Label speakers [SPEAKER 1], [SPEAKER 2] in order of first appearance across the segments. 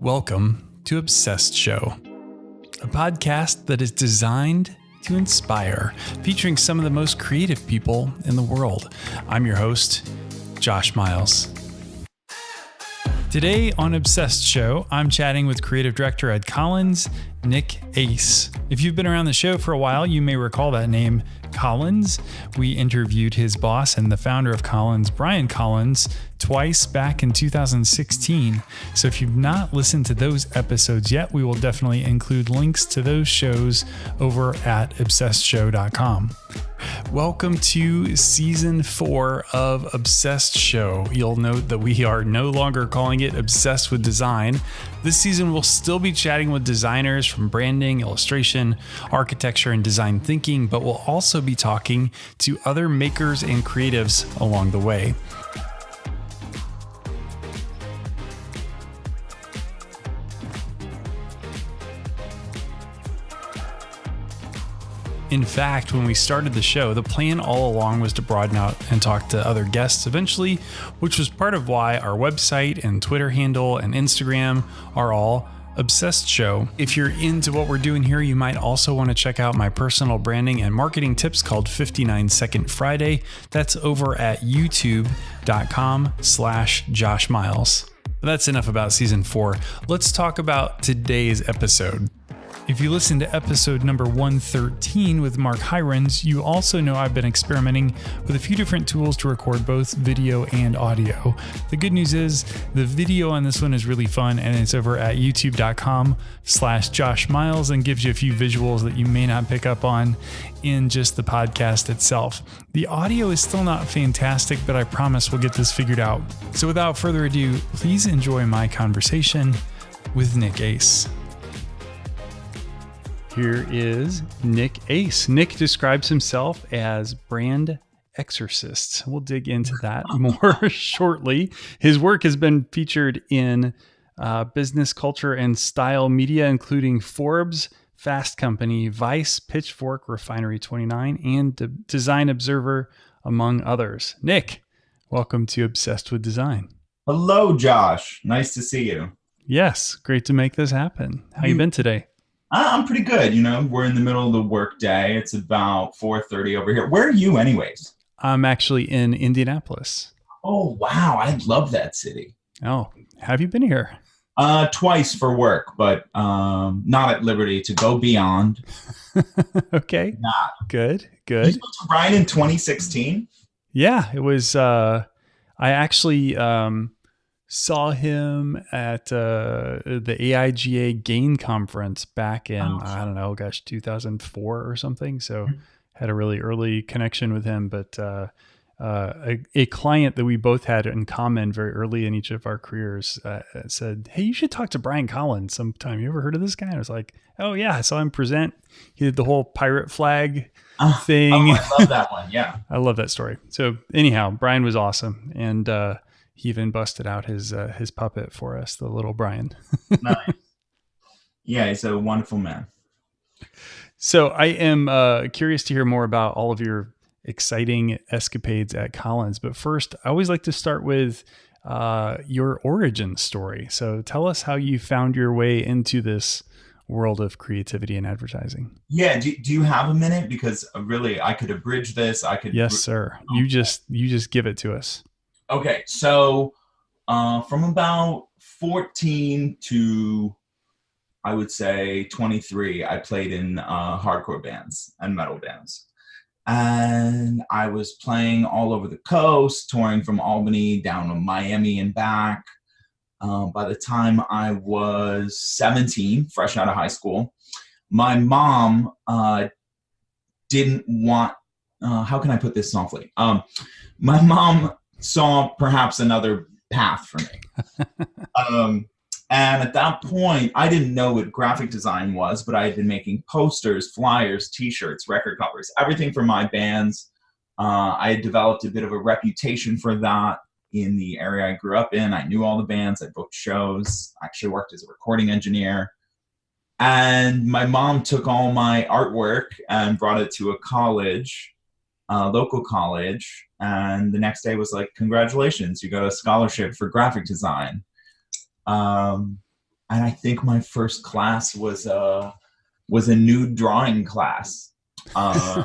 [SPEAKER 1] Welcome to Obsessed Show, a podcast that is designed to inspire, featuring some of the most creative people in the world. I'm your host, Josh Miles. Today on Obsessed Show, I'm chatting with creative director Ed Collins, Nick Ace. If you've been around the show for a while, you may recall that name, Collins. We interviewed his boss and the founder of Collins, Brian Collins, twice back in 2016. So if you've not listened to those episodes yet, we will definitely include links to those shows over at obsessedshow.com. Welcome to season four of Obsessed Show. You'll note that we are no longer calling it Obsessed with Design. This season, we'll still be chatting with designers from branding, illustration, architecture, and design thinking, but we'll also be talking to other makers and creatives along the way. In fact, when we started the show, the plan all along was to broaden out and talk to other guests eventually, which was part of why our website and Twitter handle and Instagram are all Obsessed Show. If you're into what we're doing here, you might also want to check out my personal branding and marketing tips called 59 Second Friday. That's over at youtube.com slash Josh Miles. That's enough about season four. Let's talk about today's episode. If you listen to episode number 113 with Mark Hirons, you also know I've been experimenting with a few different tools to record both video and audio. The good news is the video on this one is really fun and it's over at youtube.com slash Josh Miles and gives you a few visuals that you may not pick up on in just the podcast itself. The audio is still not fantastic, but I promise we'll get this figured out. So without further ado, please enjoy my conversation with Nick Ace. Here is Nick Ace. Nick describes himself as brand exorcist. We'll dig into that more shortly. His work has been featured in uh, business, culture, and style media, including Forbes, Fast Company, Vice, Pitchfork, Refinery 29, and De- Design Observer, among others. Nick, welcome to Obsessed with Design.
[SPEAKER 2] Hello, Josh. Nice to see you.
[SPEAKER 1] Yes, great to make this happen. How you been today?
[SPEAKER 2] I'm pretty good. You know, we're in the middle of the work day. It's about 4:30 over here. Where are you, anyways?
[SPEAKER 1] I'm actually in Indianapolis.
[SPEAKER 2] Oh wow, I love that city.
[SPEAKER 1] Oh, have you been here?
[SPEAKER 2] Uh, twice for work, but um, not at liberty to go beyond.
[SPEAKER 1] okay.
[SPEAKER 2] Not
[SPEAKER 1] good. Good. You
[SPEAKER 2] spoke to Brian in 2016.
[SPEAKER 1] Yeah, it was. Uh, I actually um, saw him at uh, the AIGA Gain conference back in oh. I don't know, gosh, 2004 or something. So mm-hmm. had a really early connection with him, but uh, uh, a, a, client that we both had in common very early in each of our careers uh, said, "Hey, you should talk to Brian Collins sometime. You ever heard of this guy?" I was like, "Oh yeah, I saw him present. He did the whole pirate flag."
[SPEAKER 2] Thing. Oh, I love that one. Yeah.
[SPEAKER 1] I love that story. So anyhow, Brian was awesome. And, uh, he even busted out his uh, his puppet for us, the little Brian.
[SPEAKER 2] nice. Yeah, he's a wonderful man.
[SPEAKER 1] So I am uh, curious to hear more about all of your exciting escapades at Collins. But first, I always like to start with uh, your origin story. So tell us how you found your way into this world of creativity and advertising.
[SPEAKER 2] Yeah. Do, do you have a minute? Because uh, really, I could abridge this. I could.
[SPEAKER 1] Yes, sir. You just you just give it to us.
[SPEAKER 2] Okay, so uh, from about 14 to I would say 23, I played in uh, hardcore bands and metal bands. And I was playing all over the coast, touring from Albany down to Miami and back. Uh, by the time I was 17, fresh out of high school, my mom uh, didn't want, uh, how can I put this softly? Um, my mom saw perhaps another path for me. um, and at that point, I didn't know what graphic design was, but I had been making posters, flyers, T-shirts, record covers, everything for my bands. Uh, I had developed a bit of a reputation for that in the area I grew up in. I knew all the bands. I booked shows. I actually worked as a recording engineer. And my mom took all my artwork and brought it to a college, a local college, and the next day was like, congratulations, you got a scholarship for graphic design. Um, and I think my first class was a was a nude drawing class. Uh,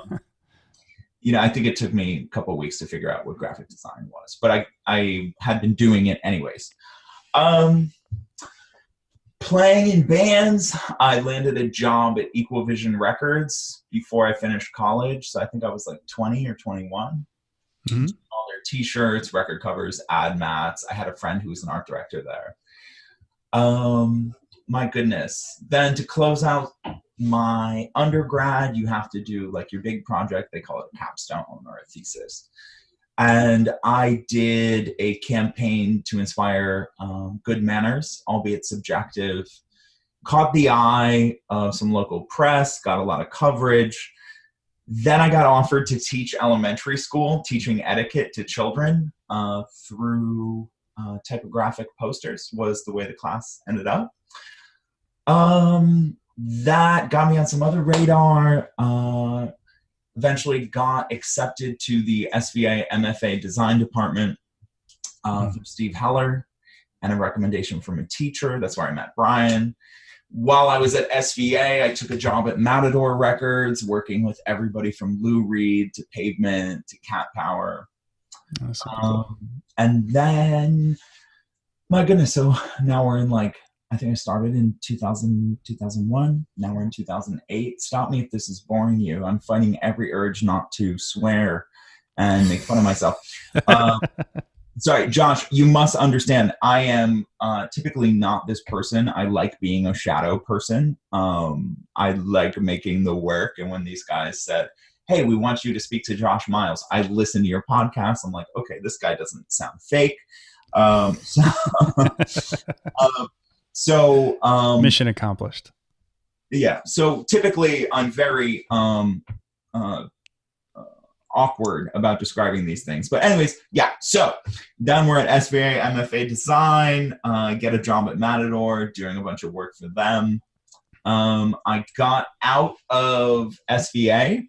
[SPEAKER 2] you know, I think it took me a couple weeks to figure out what graphic design was, but I I had been doing it anyways. Um, playing in bands, I landed a job at Equal Vision Records before I finished college. So I think I was like 20 or 21. Mm-hmm. All their t-shirts, record covers, ad mats. I had a friend who was an art director there. Um, my goodness. Then to close out my undergrad, you have to do like your big project. They call it a capstone or a thesis. And I did a campaign to inspire um, good manners, albeit subjective. Caught the eye of some local press, got a lot of coverage. Then I got offered to teach elementary school, teaching etiquette to children uh, through uh, typographic posters, was the way the class ended up. Um, that got me on some other radar. Uh, eventually got accepted to the SVA MFA design department uh, mm. from Steve Heller and a recommendation from a teacher. That's where I met Brian. While I was at SVA, I took a job at Matador Records, working with everybody from Lou Reed to Pavement to Cat Power. Um, cool. And then, my goodness, so now we're in like I think I started in 2000, 2001. Now we're in 2008. Stop me if this is boring you. I'm fighting every urge not to swear and make fun of myself. Um, sorry, Josh, you must understand, I am uh, typically not this person. I like being a shadow person. Um, I like making the work. And when these guys said, hey, we want you to speak to Josh Miles, I listen to your podcast. I'm like, okay, this guy doesn't sound fake. Um, so, um, so um,
[SPEAKER 1] mission accomplished.
[SPEAKER 2] Yeah. So typically, I'm very um, uh, uh, awkward about describing these things. But anyways, yeah. So then we're at SVA MFA Design. Uh, get a job at Matador, doing a bunch of work for them. Um, I got out of SVA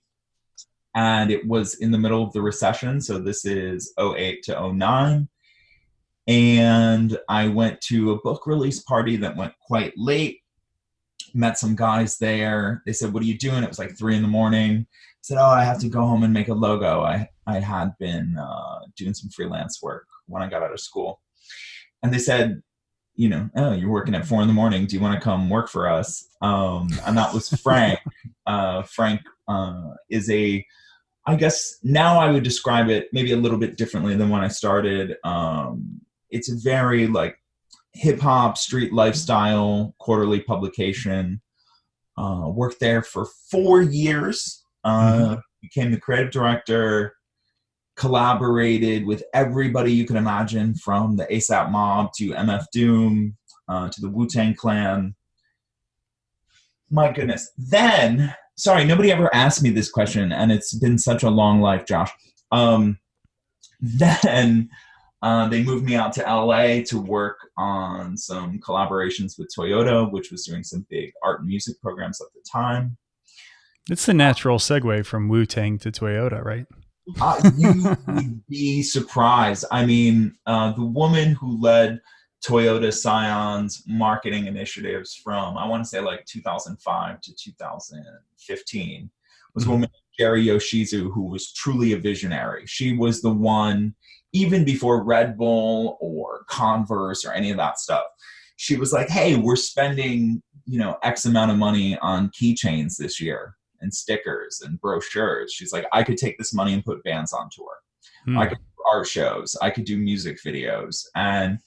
[SPEAKER 2] and it was in the middle of the recession. So this is 08 to 09 and I went to a book release party that went quite late. Met some guys there. They said, "What are you doing?" It was like three in the morning. I said, "Oh, I have to go home and make a logo." I I had been uh, doing some freelance work when I got out of school, and they said, "You know, oh, you're working at four in the morning. Do you want to come work for us?" Um, and that was Frank. uh, Frank uh, is a I guess now I would describe it maybe a little bit differently than when I started. Um, it's a very like hip hop street lifestyle quarterly publication. Uh, worked there for four years. Uh, mm-hmm. Became the creative director. Collaborated with everybody you can imagine, from the ASAP Mob to MF Doom uh, to the Wu Tang Clan. My goodness. Then, sorry, nobody ever asked me this question, and it's been such a long life, Josh. Um, then uh, they moved me out to LA to work on some collaborations with Toyota, which was doing some big art and music programs at the time.
[SPEAKER 1] It's the natural segue from Wu Tang to Toyota, right?
[SPEAKER 2] uh, you would be surprised. I mean, uh, the woman who led Toyota Scion's marketing initiatives from, I want to say like 2005 to 2015, was a woman, Jeri Yoshizu, who was truly a visionary. She was the one even before Red Bull or Converse or any of that stuff. She was like, "Hey, we're spending, you know, X amount of money on keychains this year and stickers and brochures." She's like, "I could take this money and put bands on tour. Hmm. I could do art shows. I could do music videos." And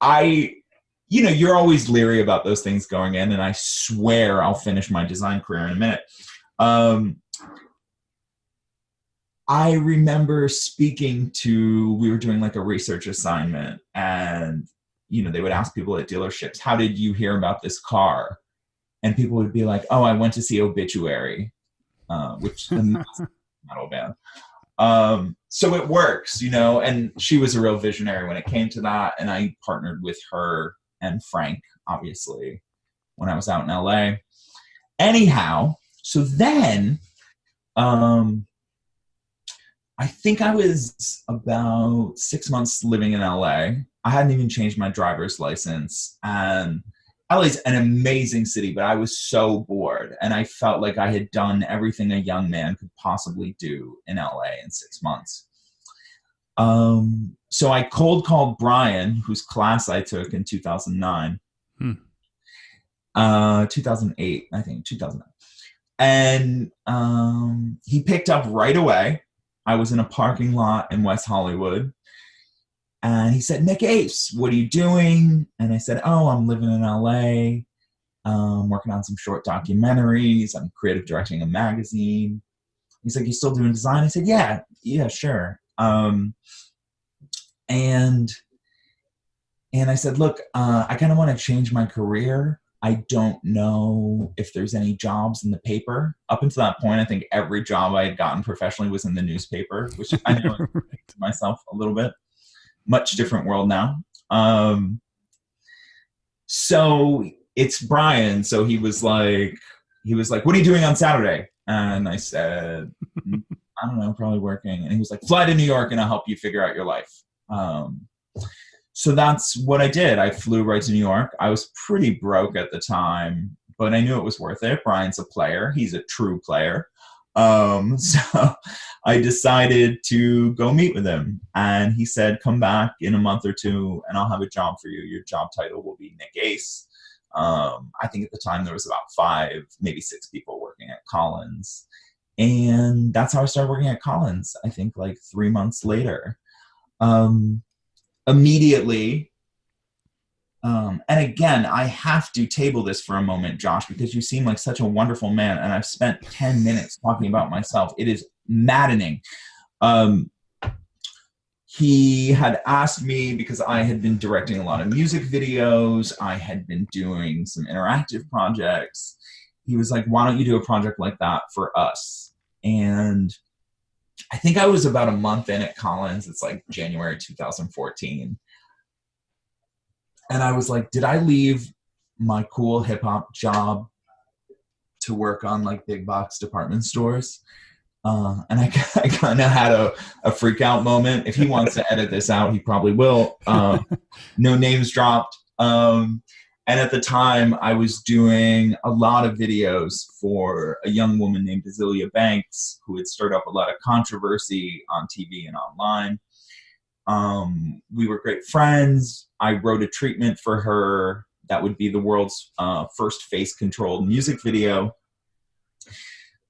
[SPEAKER 2] I you know, you're always leery about those things going in, and I swear I'll finish my design career in a minute. Um, I remember speaking to, we were doing like a research assignment, and you know, they would ask people at dealerships, How did you hear about this car? And people would be like, Oh, I went to see Obituary, uh, which metal band. Um, so it works, you know, and she was a real visionary when it came to that. And I partnered with her and Frank, obviously, when I was out in LA. Anyhow, so then um, I think I was about six months living in LA. I hadn't even changed my driver's license. And LA's an amazing city, but I was so bored and I felt like I had done everything a young man could possibly do in LA in six months. Um, so I cold called Brian, whose class I took in 2009, hmm. uh, 2008, I think, 2009. And um, he picked up right away. I was in a parking lot in West Hollywood and he said, Nick Ace, what are you doing? And I said, Oh, I'm living in LA. Um, working on some short documentaries. I'm creative directing a magazine. He's like, You still doing design? I said, Yeah, yeah, sure. Um, and and I said, Look, uh, I kind of want to change my career. I don't know if there's any jobs in the paper. Up until that point, I think every job I had gotten professionally was in the newspaper, which I know myself a little bit much different world now. Um, so it's Brian. So he was like, he was like, "What are you doing on Saturday?" And I said, mm, "I don't know, probably working." And he was like, "Fly to New York, and I'll help you figure out your life." Um, so that's what I did. I flew right to New York. I was pretty broke at the time, but I knew it was worth it. Brian's a player. He's a true player. Um, so I decided to go meet with him. And he said, Come back in a month or two and I'll have a job for you. Your job title will be Nick Ace. Um, I think at the time there was about five, maybe six people working at Collins. And that's how I started working at Collins, I think like three months later. Um, immediately, um, and again, I have to table this for a moment, Josh, because you seem like such a wonderful man, and I've spent 10 minutes talking about myself. It is maddening. Um, he had asked me because I had been directing a lot of music videos, I had been doing some interactive projects. He was like, Why don't you do a project like that for us? And I think I was about a month in at Collins. It's like January 2014 and I was like, did I leave my cool hip hop job to work on like big box department stores? Uh, and I, I kind of had a, a freak out moment. If he wants to edit this out, he probably will. Uh, no names dropped. Um, and at the time, I was doing a lot of videos for a young woman named Azealia Banks, who had stirred up a lot of controversy on TV and online. Um, we were great friends. I wrote a treatment for her that would be the world's uh, first face controlled music video.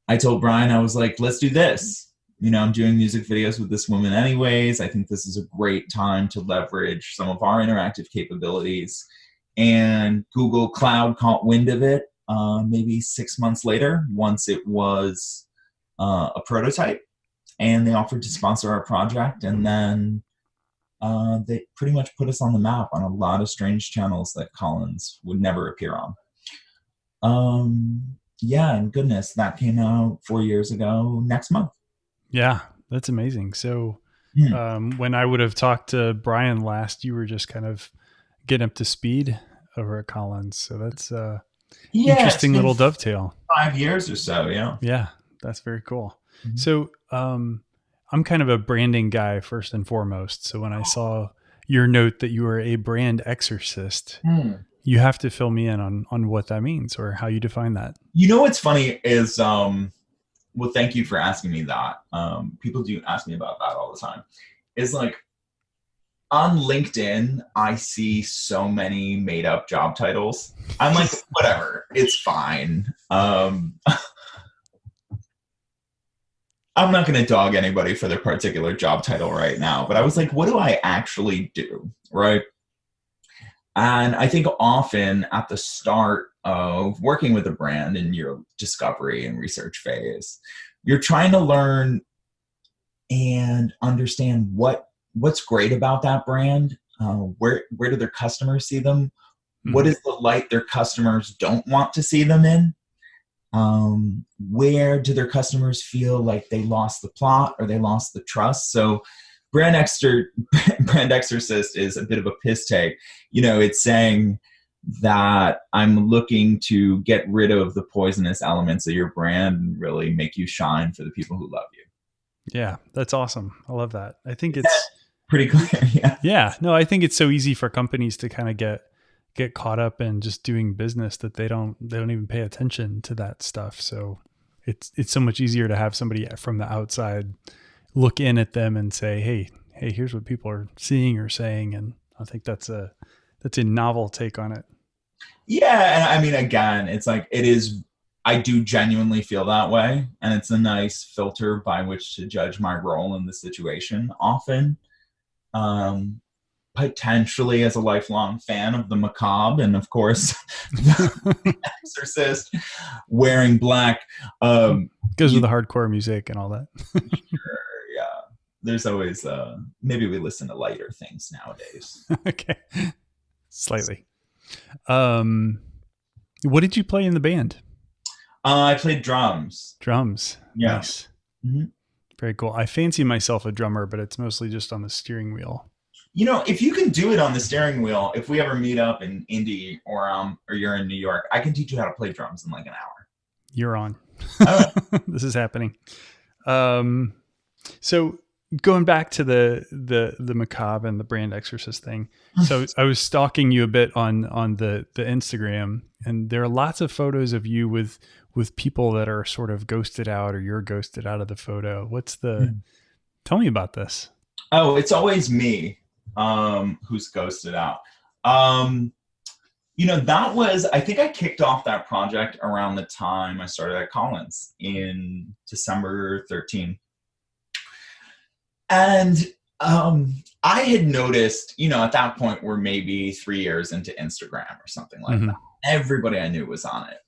[SPEAKER 2] I told Brian, I was like, let's do this. You know, I'm doing music videos with this woman anyways. I think this is a great time to leverage some of our interactive capabilities. And Google Cloud caught wind of it uh, maybe six months later, once it was uh, a prototype. And they offered to sponsor our project. And then uh, they pretty much put us on the map on a lot of strange channels that Collins would never appear on. Um, yeah, and goodness, that came out four years ago next month.
[SPEAKER 1] Yeah, that's amazing. So, hmm. um, when I would have talked to Brian last, you were just kind of getting up to speed over at Collins. So that's uh, yeah, interesting little dovetail.
[SPEAKER 2] Five years or so, yeah.
[SPEAKER 1] Yeah, that's very cool. Mm-hmm. So, um, I'm kind of a branding guy first and foremost. So when I saw your note that you were a brand exorcist, mm. you have to fill me in on on what that means or how you define that.
[SPEAKER 2] You know what's funny is um well thank you for asking me that. Um people do ask me about that all the time. Is like on LinkedIn, I see so many made up job titles. I'm like, whatever, it's fine. Um, I'm not going to dog anybody for their particular job title right now, but I was like, what do I actually do? Right. And I think often at the start of working with a brand in your discovery and research phase, you're trying to learn and understand what what's great about that brand. Uh, where where do their customers see them? Mm-hmm. What is the light their customers don't want to see them in? um, where do their customers feel like they lost the plot or they lost the trust so brand exter brand exorcist is a bit of a piss take you know it's saying that i'm looking to get rid of the poisonous elements of your brand and really make you shine for the people who love you
[SPEAKER 1] yeah that's awesome i love that i think it's
[SPEAKER 2] pretty clear yeah
[SPEAKER 1] yeah no i think it's so easy for companies to kind of get get caught up in just doing business that they don't they don't even pay attention to that stuff. So it's it's so much easier to have somebody from the outside look in at them and say, "Hey, hey, here's what people are seeing or saying." And I think that's a that's a novel take on it.
[SPEAKER 2] Yeah, and I mean, again, it's like it is. I do genuinely feel that way, and it's a nice filter by which to judge my role in the situation. Often, um, potentially as a lifelong fan of the macabre and of course the exorcist wearing black um
[SPEAKER 1] goes with the hardcore music and all that.
[SPEAKER 2] Sure yeah. There's always uh maybe we listen to lighter things nowadays.
[SPEAKER 1] Okay. Slightly. Um what did you play in the band?
[SPEAKER 2] Uh, i played drums.
[SPEAKER 1] Drums.
[SPEAKER 2] Yeah.
[SPEAKER 1] nice. Mm-hmm. Very cool i fancy myself a drummer but it's mostly just on the steering wheel
[SPEAKER 2] you know, if you can do it on the steering wheel, if we ever meet up in Indy or um or you're in New York, I can teach you how to play drums in like an hour.
[SPEAKER 1] You're on. this is happening. Um, so going back to the the the macabre and the brand exorcist thing. So I was stalking you a bit on on the the Instagram, and there are lots of photos of you with with people that are sort of ghosted out, or you're ghosted out of the photo. What's the? Mm. Tell me about this.
[SPEAKER 2] Oh, it's always me um, who's ghosted out. Um, you know, that was, I think I kicked off that project around the time I started at Collins in December 13. And um, I had noticed, you know, at that point we're maybe three years into Instagram or something like mm-hmm. that. Everybody I knew was on it.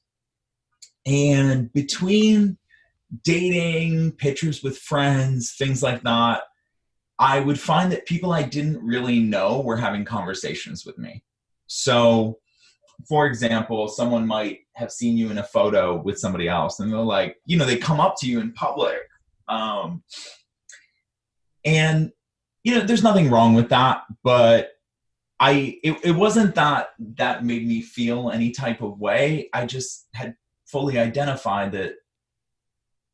[SPEAKER 2] And between dating, pictures with friends, things like that, I would find that people I didn't really know were having conversations with me. So, for example, someone might have seen you in a photo with somebody else, and they're like, you know, they come up to you in public. Um, and, you know, there's nothing wrong with that, but I, it, it wasn't that that made me feel any type of way. I just had fully identified that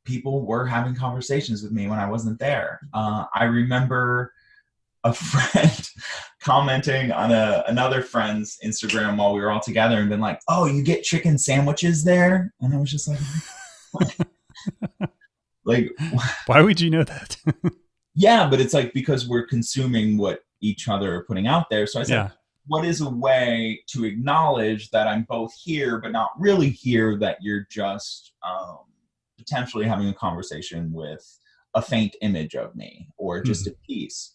[SPEAKER 2] people were having conversations with me when I wasn't there. Uh, I remember a friend commenting on a another friend's Instagram while we were all together and been like, "Oh, you get chicken sandwiches there?" And I was just like, like,
[SPEAKER 1] why would you know that?
[SPEAKER 2] Yeah, but it's like because we're consuming what each other are putting out there. So I said, yeah. "What is a way to acknowledge that I'm both here, but not really here? That you're just." Um, potentially having a conversation with a faint image of me or just mm-hmm. a piece.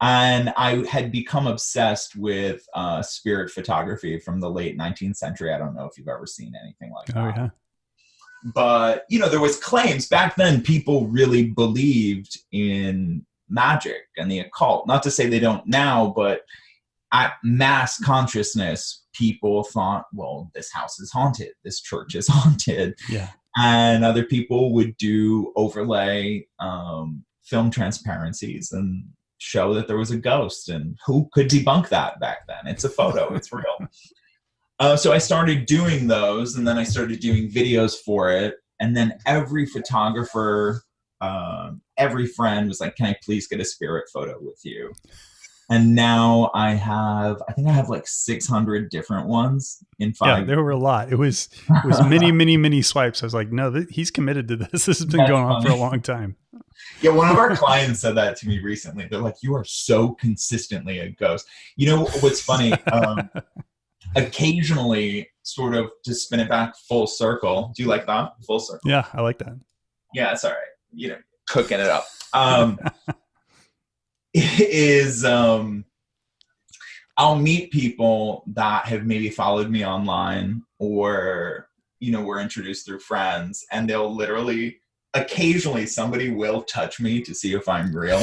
[SPEAKER 2] And I had become obsessed with uh, spirit photography from the late 19th century. I don't know if you've ever seen anything like oh, that. Yeah. But you know, there was claims back then. People really believed in magic and the occult. Not to say they don't now, but at mass consciousness, people thought, well, this house is haunted, this church is haunted.
[SPEAKER 1] Yeah
[SPEAKER 2] and other people would do overlay um, film transparencies and show that there was a ghost and who could debunk that back then it's a photo it's real uh, so i started doing those and then i started doing videos for it and then every photographer um, every friend was like can i please get a spirit photo with you and now I have I think I have like 600 different ones in five.
[SPEAKER 1] Yeah, there were a lot. It was it was many many many swipes. I was like, no, th- he's committed to this. This has been That's going funny. on for a long time.
[SPEAKER 2] Yeah, one of our clients said that to me recently. They're like, you are so consistently a ghost. You know what's funny? Um, occasionally, sort of to spin it back full circle. Do you like that? Full circle.
[SPEAKER 1] Yeah, I like that.
[SPEAKER 2] Yeah, it's all right. You know, cooking it up. Um, is um, I'll meet people that have maybe followed me online or you know were introduced through friends, and they'll literally occasionally somebody will touch me to see if I'm real,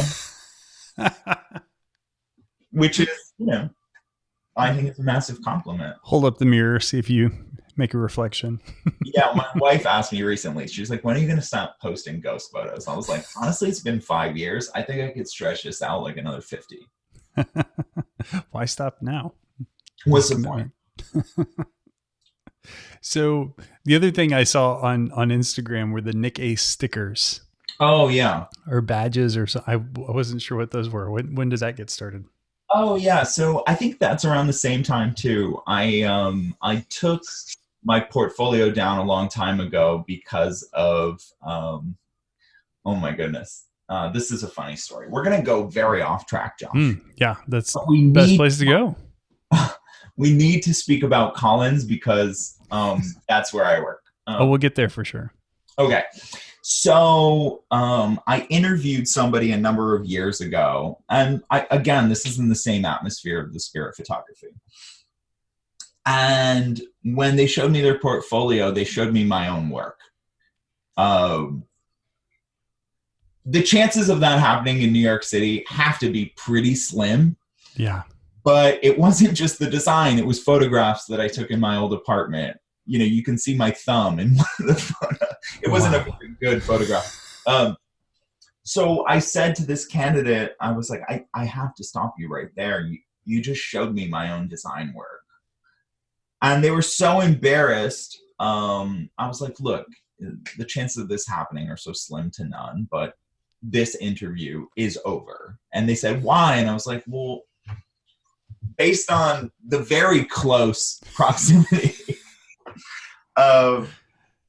[SPEAKER 2] which is you know I think it's a massive compliment.
[SPEAKER 1] Hold up the mirror, see if you make a reflection.
[SPEAKER 2] yeah, my wife asked me recently. She's like, "When are you going to stop posting ghost photos?" I was like, "Honestly, it's been five years. I think I could stretch this out like another 50.
[SPEAKER 1] Why stop now?
[SPEAKER 2] What's the point?
[SPEAKER 1] so the other thing I saw on on Instagram were the Nick Ace stickers.
[SPEAKER 2] Oh yeah,
[SPEAKER 1] or badges or so. I, I wasn't sure what those were. When when did that get started?
[SPEAKER 2] Oh yeah, so I think that's around the same time too. I um I took my portfolio down a long time ago because of um oh my goodness. Uh, this is a funny story. We're gonna go very off track, John.
[SPEAKER 1] Mm, yeah, that's
[SPEAKER 2] But we
[SPEAKER 1] best
[SPEAKER 2] need
[SPEAKER 1] place to go.
[SPEAKER 2] we need to speak about Collins because um that's where I work. Um,
[SPEAKER 1] Oh, we'll get there for sure.
[SPEAKER 2] Okay. So um, I interviewed somebody a number of years ago, and I, again, this is in the same atmosphere of the spirit photography. And when they showed me their portfolio, they showed me my own work. Um, the chances of that happening in New York City have to be pretty slim
[SPEAKER 1] Yeah.
[SPEAKER 2] but it wasn't just the design it was photographs that i took in my old apartment you know you can see my thumb in one of the photo it wasn't a
[SPEAKER 1] Wow.
[SPEAKER 2] very good photograph. Um, so i said to this candidate i was like i, I have to stop you right there. You, you just showed me my own design work. And they were so embarrassed um, i was like look the chances of this happening are so slim to none but this interview is over. And they said why? And i was like well based on the very close proximity of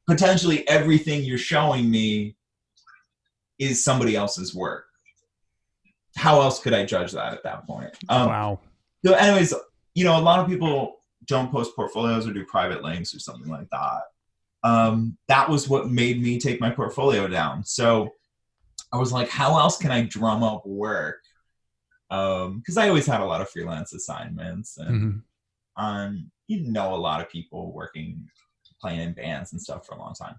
[SPEAKER 2] potentially everything you're showing me is somebody else's work. How else could I judge that at that point? Um,
[SPEAKER 1] wow.
[SPEAKER 2] so, anyways, you know, a lot of people don't post portfolios or do private links or something like that. Um, that was what made me take my portfolio down. So I was like, how else can I drum up work? Because I always had a lot of freelance assignments, and
[SPEAKER 1] Mhm.
[SPEAKER 2] um, you know a lot of people working, playing in bands and stuff for a long time.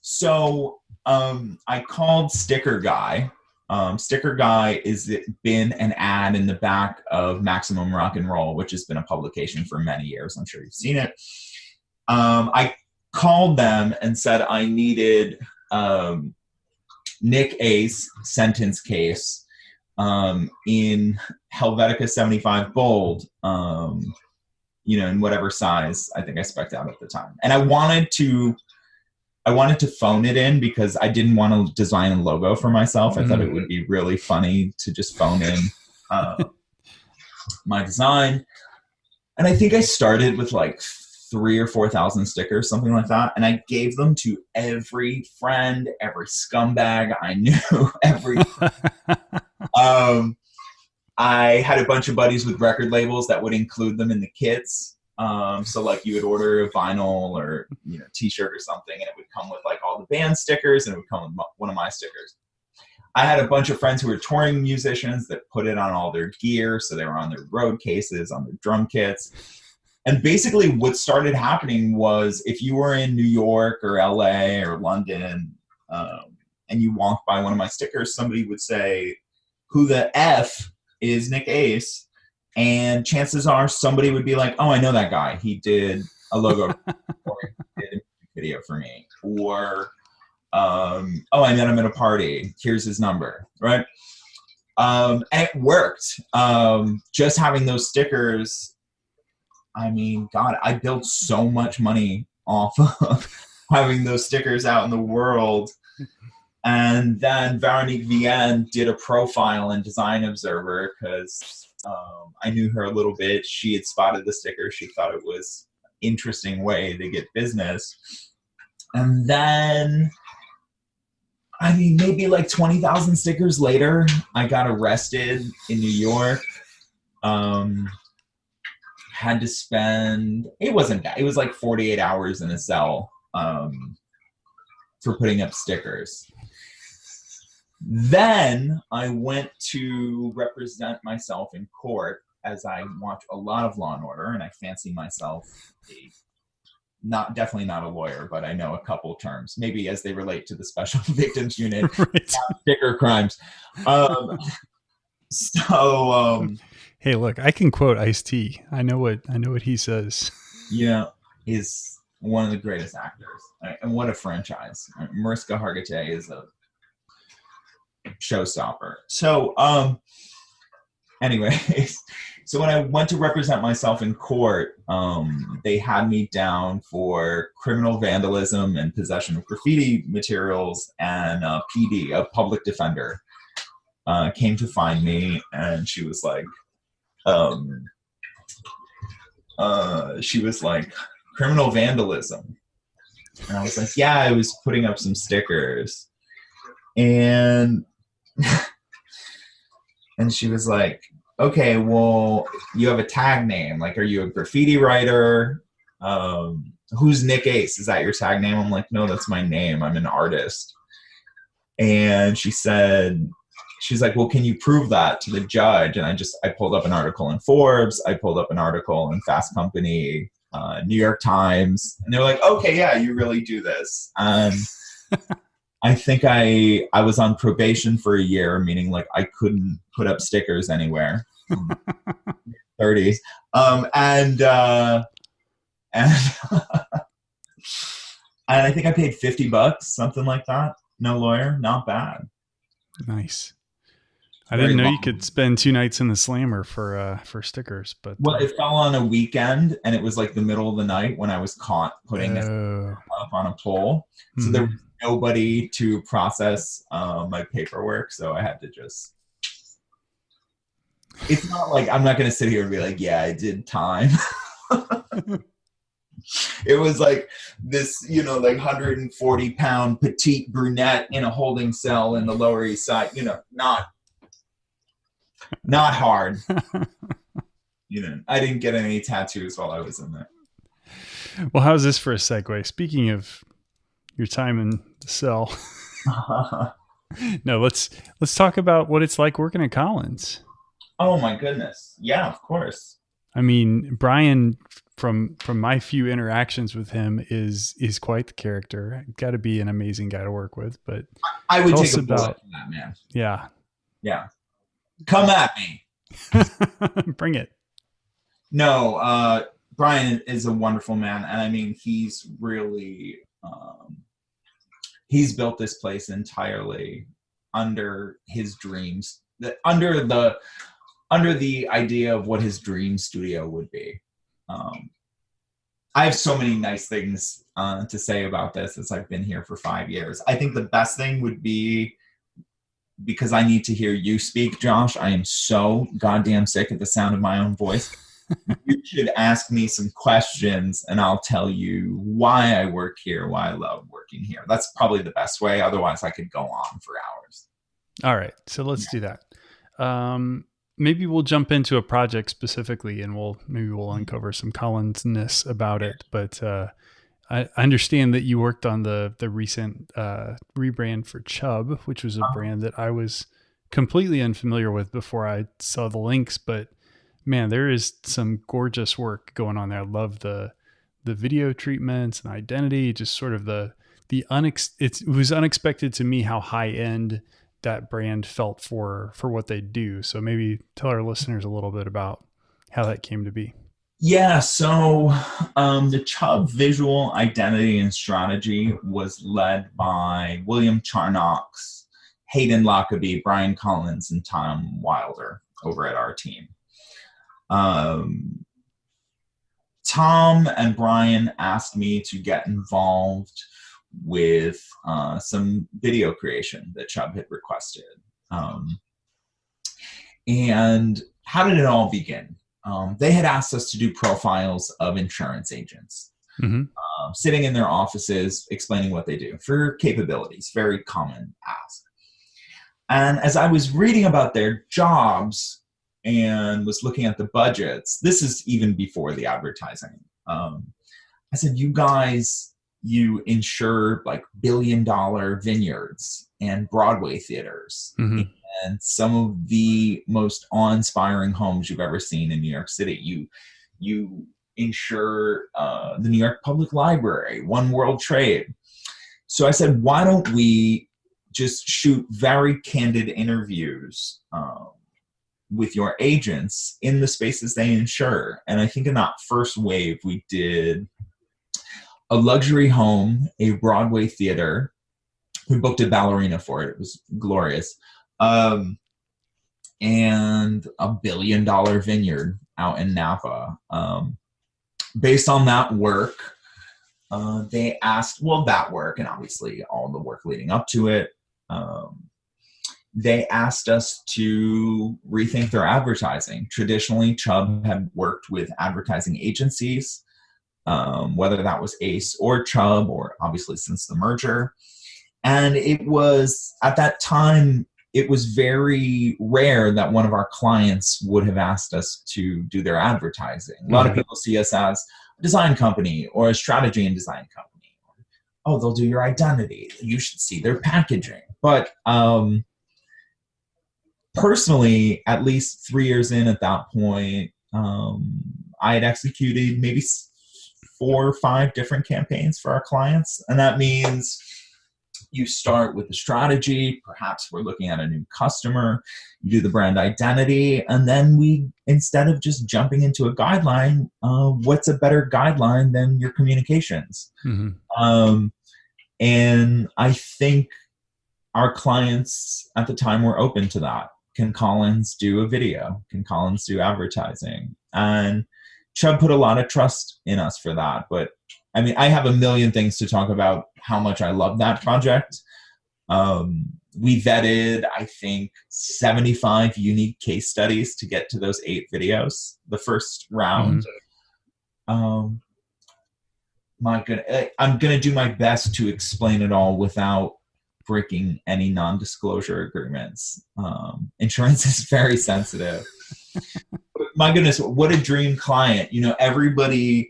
[SPEAKER 2] So um, I called Sticker Guy. Um, Sticker Guy is been an ad in the back of Maximum Rock and Roll, which has been a publication for many years. I'm sure you've seen it. Um, I called them and said I needed um, Nick Ace sentence case um, in Helvetica 75 bold, um, you know, in whatever size I think I spec'd out at the time. And I wanted to, I wanted to phone it in because I didn't want to design a logo for myself. I thought it would be really funny to just phone in uh, my design. And I think I started with like three or four thousand stickers, something like that. And I gave them to every friend, every scumbag I knew, every um, I had a bunch of buddies with record labels that would include them in the kits. Um, so like you would order a vinyl or you know T-shirt or something, and it would come with like all the band stickers, and it would come with one of my stickers. I had a bunch of friends who were touring musicians that put it on all their gear, so they were on their road cases, on their drum kits. And basically, what started happening was if you were in New York or LA or London, um, and you walked by one of my stickers, somebody would say, who the F is Nick Ace? And chances are somebody would be like, oh, I know that guy. He did a logo or did a video for me. Or, um, oh, I met him at a party. Here's his number, right? Um, and it worked. Um, just having those stickers, I mean, God, I built so much money off of having those stickers out in the world. And then Veronique Vienne did a profile in Design Observer because um, I knew her a little bit. She had spotted the sticker. She thought it was interesting way to get business. And then, I mean, maybe like 20,000 stickers later, I got arrested in New York. Um, had to spend, it wasn't bad. it was like 48 hours in a cell um, for putting up stickers. Then I went to represent myself in court as I watch a lot of Law and Order, and I fancy myself a not definitely not a lawyer, but I know a couple terms, maybe as they relate to the Special Victims Unit,
[SPEAKER 1] right.
[SPEAKER 2] sticker crimes. Um, so um,
[SPEAKER 1] Hey, look, I can quote Ice T. I know what I know what he says.
[SPEAKER 2] Yeah, is one of the greatest actors, and what a franchise! Mariska Hargitay is a showstopper. So, um, anyways, so when I went to represent myself in court, um, they had me down for criminal vandalism and possession of graffiti materials, and uh, PD, a public defender, uh, came to find me, and she was like, um, uh, she was like, criminal vandalism. And I was like, yeah, I was putting up some stickers. And and she was like, okay, well, you have a tag name. Like, are you a graffiti writer? Um, who's Nick Ace? Is that your tag name? I'm like, no, that's my name. I'm an artist. And she said, she's like, well, can you prove that to the judge? And I just, I pulled up an article in Forbes. I pulled up an article in Fast Company, uh, New York Times. And they were like, okay, yeah, you really do this. And I think I, I was on probation for a year, meaning like I couldn't put up stickers anywhere. 30s. Um, and, uh, and, and I think I paid 50 bucks, something like that. No lawyer, not bad.
[SPEAKER 1] Nice. I didn't know long. you could spend two nights in the slammer for uh for stickers, but
[SPEAKER 2] well, it fell on a weekend and it was like the middle of the night when I was caught putting oh. it up on a pole. So mm-hmm. there was nobody to process uh, my paperwork, so I had to just. It's not like I'm not gonna sit here and be like, yeah, I did time. it was like this, you know, like 140 pound petite brunette in a holding cell in the Lower East Side. You know, not not hard. you know, I didn't get any tattoos while I was in there.
[SPEAKER 1] Well, how's this for a segue? Speaking of your time in the cell, no, let's let's talk about what it's like working at Collins.
[SPEAKER 2] Oh my goodness! Yeah, of course.
[SPEAKER 1] I mean, Brian from from my few interactions with him is is quite the character. Got to be an amazing guy to work with. But
[SPEAKER 2] I, I would take a about, that man.
[SPEAKER 1] Yeah,
[SPEAKER 2] yeah. Come at me.
[SPEAKER 1] Bring it.
[SPEAKER 2] No, uh, Brian is a wonderful man, and I mean he's really um, he's built this place entirely under his dreams, under the under the idea of what his dream studio would be. Um, I have so many nice things uh, to say about this as I've been here for five years. I think the best thing would be because I need to hear you speak, Josh. I am so goddamn sick of the sound of my own voice. You should ask me some questions and I'll tell you why I work here, why I love working here. That's probably the best way. Otherwise, I could go on for hours.
[SPEAKER 1] All right. So let's yeah. do that. Um, maybe we'll jump into a project specifically and we'll maybe we'll mm-hmm. uncover some Collinsness about it. But uh, I, understand that you worked on the the recent uh, rebrand for Chubb, which was a uh-huh. brand that I was completely unfamiliar with before I saw the links. But man, there is some gorgeous work going on there. I love the the video treatments and identity, just sort of the the unex. It was unexpected to me how high end that brand felt for for what they do. So maybe tell our listeners a little bit about how that came to be.
[SPEAKER 2] Yeah, so um, the Chubb visual identity and strategy was led by William Charnox, Hayden Lockaby, Brian Collins, and Tom Wilder over at our team. Um, Tom and Brian asked me to get involved with uh, some video creation that Chubb had requested. Um, and how did it all begin? Um, they had asked us to do profiles of insurance agents, mm-hmm. uh, sitting in their offices, explaining what they do for capabilities, very common ask. And as I was reading about their jobs and was looking at the budgets, this is even before the advertising. Um, I said, You guys you insure like billion dollar vineyards and Broadway theaters mm-hmm. and some of the most awe-inspiring homes you've ever seen in New York City. You you insure uh, the New York Public Library, One World Trade. So I said, why don't we just shoot very candid interviews um, with your agents in the spaces they insure? And I think in that first wave, we did a luxury home, a Broadway theater. We booked a ballerina for it. It was glorious. Um, and a billion dollar vineyard out in Napa. Um, based on that work, uh, they asked, well, that work and obviously all the work leading up to it. Um, they asked us to rethink their advertising. Traditionally, Chubb had worked with advertising agencies, um, whether that was Ace or Chubb, or obviously since the merger. And it was at that time, it was very rare that one of our clients would have asked us to do their advertising. A lot mm-hmm. of people see us as a design company or a strategy and design company. Oh, they'll do your identity. You should see their packaging. But um, personally, at least three years in at that point, um, I had executed maybe four or five different campaigns for our clients. And that means you start with the strategy. Perhaps we're looking at a new customer. You do the brand identity. And then we, instead of just jumping into a guideline, uh, what's a better guideline than your communications? Mm-hmm. Um, and I think our clients at the time were open to that can Collins do a video? Can Collins do advertising? And Chubb put a lot of trust in us for that. But I mean, I have a million things to talk about how much I love that project. Um, we vetted, I think, 75 unique case studies to get to those eight videos, the first round. Mm-hmm. Um, my good, I'm going to do my best to explain it all without breaking any non-disclosure agreements. Um, insurance is very sensitive. My goodness, what a dream client! You know, everybody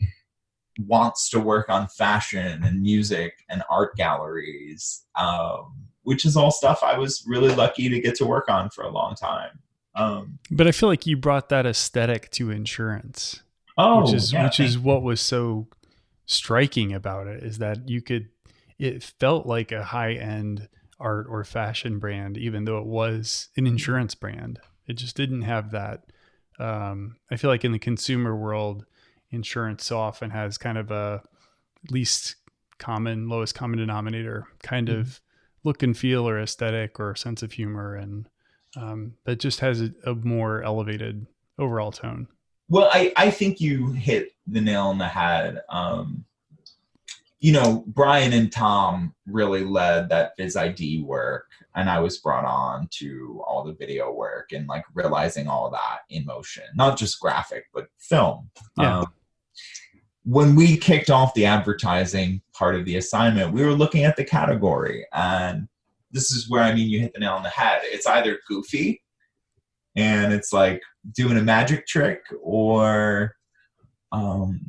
[SPEAKER 2] wants to work on fashion and music and art galleries, um, which is all stuff I was really lucky to get to work on for a long time. Um,
[SPEAKER 1] but I feel like you brought that aesthetic to insurance.
[SPEAKER 2] Oh,
[SPEAKER 1] which is
[SPEAKER 2] yeah,
[SPEAKER 1] which is what was so striking about it is that you could it felt like a high end art or fashion brand, even though it was an insurance brand. It just didn't have that. Um, I feel like in the consumer world, insurance so often has kind of a least common, lowest common denominator kind mm-hmm. of look and feel or aesthetic or sense of humor. And um, that just has a, a more elevated overall tone.
[SPEAKER 2] Well, I, I think you hit the nail on the head. Um, you know, Brian and Tom really led that Viz ID work, and I was brought on to all the video work and like realizing all that in motion, not just graphic, but film. Yeah. Um, when we kicked off the advertising part of the assignment, we were looking at the category, and this is where I mean you hit the nail on the head. It's either goofy and it's like doing a magic trick, or um,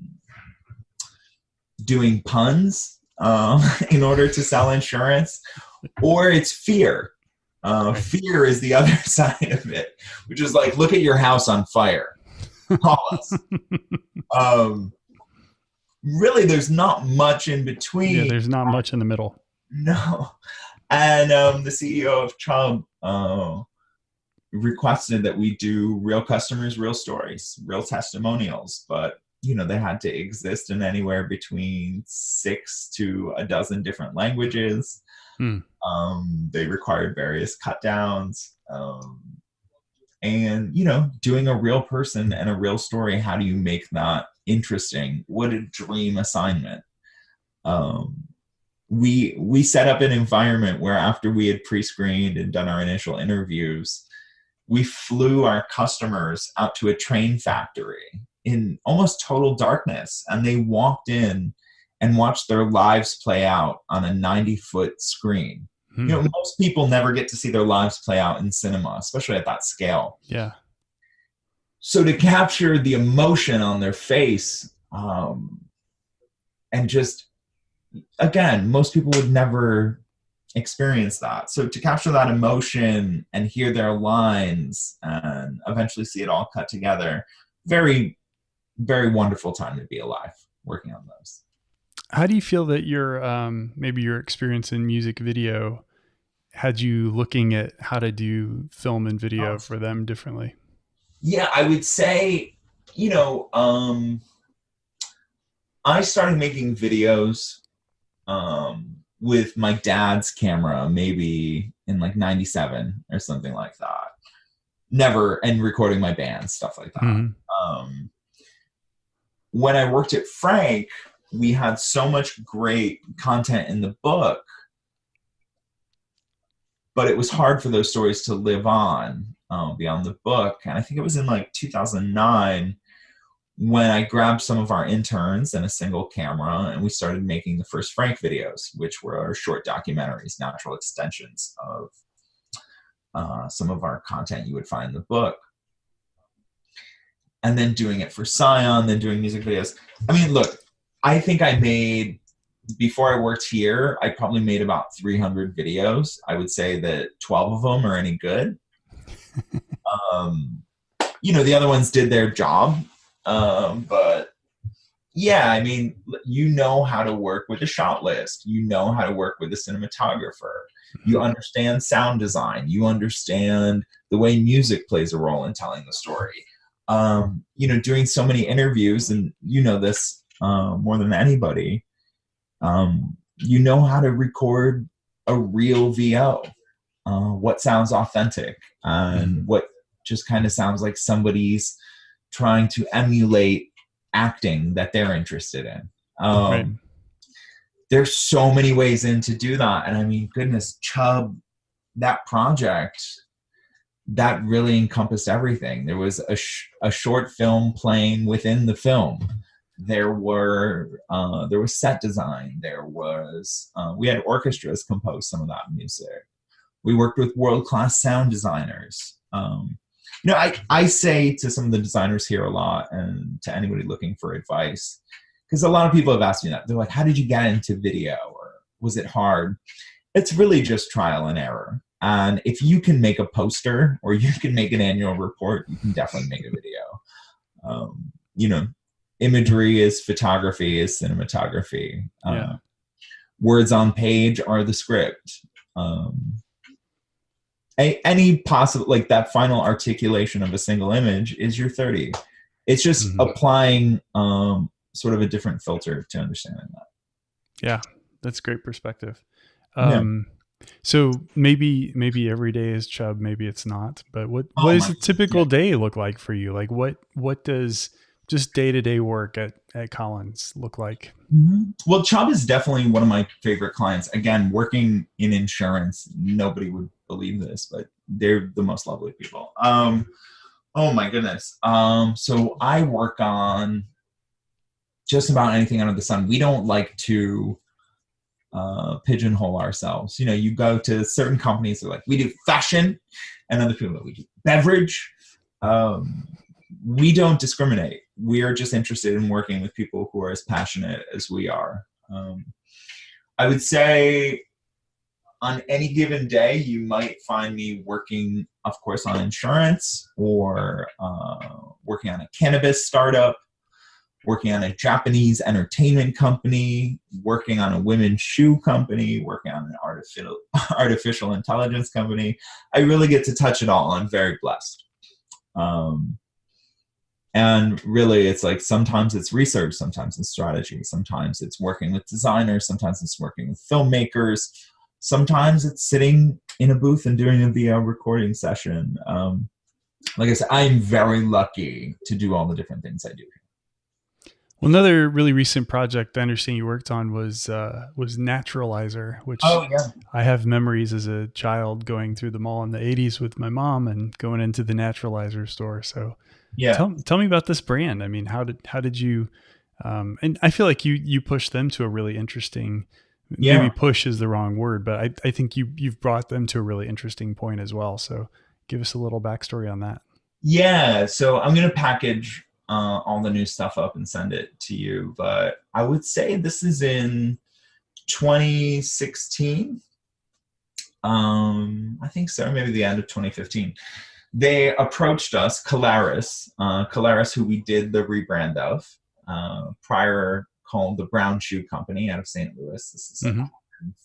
[SPEAKER 2] doing puns um, in order to sell insurance, or it's fear. Uh, fear is the other side of it, which is like, look at your house on fire. Call us. um, really, there's not much in between.
[SPEAKER 1] Yeah, there's not much in the middle.
[SPEAKER 2] No. And um, the CEO of Chubb uh, requested that we do real customers, real stories, real testimonials, but you know they had to exist in anywhere between six to a dozen different languages. Hmm. um, they required various cut downs um, and you know doing a real person and a real story how do you make that interesting? What a dream assignment. Um, we we set up an environment where after we had pre-screened and done our initial interviews we flew our customers out to a train factory in almost total darkness and they walked in and watched their lives play out on a 90 foot screen hmm. you know most people never get to see their lives play out in cinema especially at that scale.
[SPEAKER 1] Yeah.
[SPEAKER 2] So to capture the emotion on their face um, and just again most people would never experience that. So to capture that emotion and hear their lines and eventually see it all cut together very very wonderful time to be alive working on those.
[SPEAKER 1] How do you feel that your um, maybe your experience in music video had you looking at how to do film and video oh. for them differently?
[SPEAKER 2] Yeah, I would say, you know, um, I started making videos um, with my dad's camera, maybe in like 97 or something like that. Never, and recording my band, stuff like that. Mm-hmm. Um, when I worked at Frank, we had so much great content in the book. but it was hard for those stories to live on uh, beyond the book. And I think it was in like 2009 when I grabbed some of our interns and a single camera, and we started making the first Frank videos, which were our short documentaries, natural extensions of uh, some of our content you would find in the book. And then doing it for Scion, then doing music videos. I mean, look, I think I made, before I worked here, I probably made about 300 videos. I would say that 12 of them are any good. um, you know, the other ones did their job um, but yeah, I mean, you know how to work with a shot list. You know how to work with a cinematographer. You mm-hmm. understand sound design. You understand the way music plays a role in telling the story. Um, you know, doing so many interviews, and you know this uh, more than anybody. Um, you know how to record a real VO. Uh, what sounds authentic and mm-hmm. what just kind of sounds like somebody's trying to emulate acting that they're interested in. Um, right. There's so many ways in to do that. And I mean, goodness, Chubb, that project, that really encompassed everything. There was a, sh- a short film playing within the film. There were uh, there was set design. There was uh, we had orchestras compose some of that music. We worked with world class sound designers. Um, you know, I, I say to some of the designers here a lot and to anybody looking for advice, because a lot of people have asked me that. They're like, how did you get into video or was it hard? It's really just trial and error. And if you can make a poster or you can make an annual report, you can definitely make a video. Um, you know, imagery is photography, is cinematography. Uh, yeah. Words on page are the script. Um, a, any possible like that final articulation of a single image is your 30 it's just mm-hmm. applying um, sort of a different filter to understanding that
[SPEAKER 1] yeah that's great perspective um, yeah. So maybe maybe every day is chubb maybe it's not but what oh what does a typical yeah. day look like for you like what what does just day-to-day work at, at collins look like
[SPEAKER 2] mm-hmm. well chubb is definitely one of my favorite clients again working in insurance nobody would believe this, but they're the most lovely people. Um, oh my goodness. Um, so I work on just about anything under the sun. We don't like to uh, pigeonhole ourselves. You know, you go to certain companies, they're like, we do fashion, and other people, we do beverage. Um, we don't discriminate. We are just interested in working with people who are as passionate as we are. Um, I would say on any given day, you might find me working, of course, on insurance or uh, working on a cannabis startup, working on a Japanese entertainment company, working on a women's shoe company, working on an artificial artificial intelligence company. I really get to touch it all. I'm very blessed. Um, and really, it's like sometimes it's research, sometimes it's strategy, sometimes it's working with designers, sometimes it's working with filmmakers sometimes it's sitting in a booth and doing a VO recording session. Um, like I said, I'm very lucky to do all the different things I do.
[SPEAKER 1] Well, another really recent project I understand you worked on was uh, was Naturalizer, which oh, yeah. I have memories as a child going through the mall in the '80s with my mom and going into the Naturalizer store. So, yeah, tell, tell me about this brand. I mean, how did how did you? Um, and I feel like you you pushed them to a really interesting yeah. maybe push is the wrong word, but I, I think you you've brought them to a really interesting point as well. So give us a little backstory on that.
[SPEAKER 2] Yeah, so I'm gonna package uh, all the new stuff up and send it to you, but I would say this is in 2016. Um, I think so, maybe the end of 2015. They approached us, Calaris, uh, Caleres, who we did the rebrand of uh, prior called the Brown Shoe Company out of St. Louis. This is mm-hmm. a